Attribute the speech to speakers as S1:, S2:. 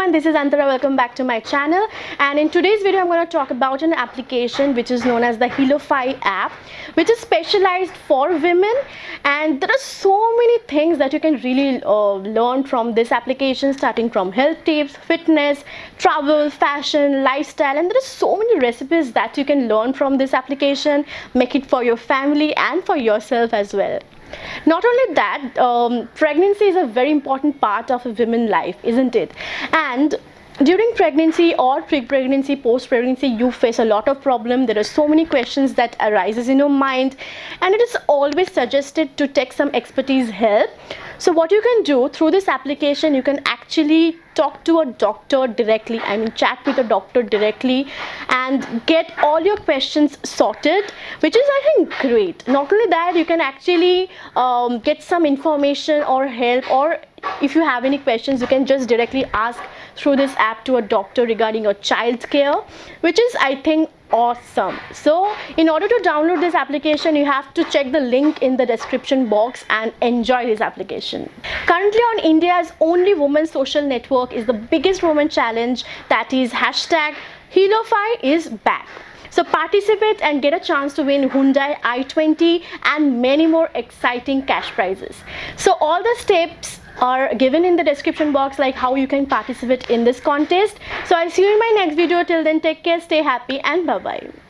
S1: everyone, this is Antara. Welcome back to my channel. And in today's video, I'm going to talk about an application which is known as the Healofy app, which is specialized for women. And there are so many things that you can really uh, learn from this application, starting from health tips, fitness, travel, fashion, lifestyle, and there are so many recipes that you can learn from this application. Make it for your family and for yourself as well. Not only that, um, pregnancy is a very important part of a woman's life, isn't it? And during pregnancy or pre-pregnancy post-pregnancy you face a lot of problem. There are so many questions that arises in your mind. And it is always suggested to take some expertise help. So what you can do through this application you can actually talk to a doctor directly i mean chat with a doctor directly and get all your questions sorted which is i think great. Not only that you can actually um, get some information or help or if you have any questions you can just directly ask through this app to a doctor regarding your child care which is i think awesome. So in order to download this application you have to check the link in the description box and enjoy this application. Currently on india's only woman social network is the biggest woman challenge that is hashtag Healofy is back. So participate and get a chance to win Hyundai i20 and many more exciting cash prizes. So all the steps are given in the description box like how you can participate in this contest. So I'll see you in my next video. Till then take care, stay happy and bye bye.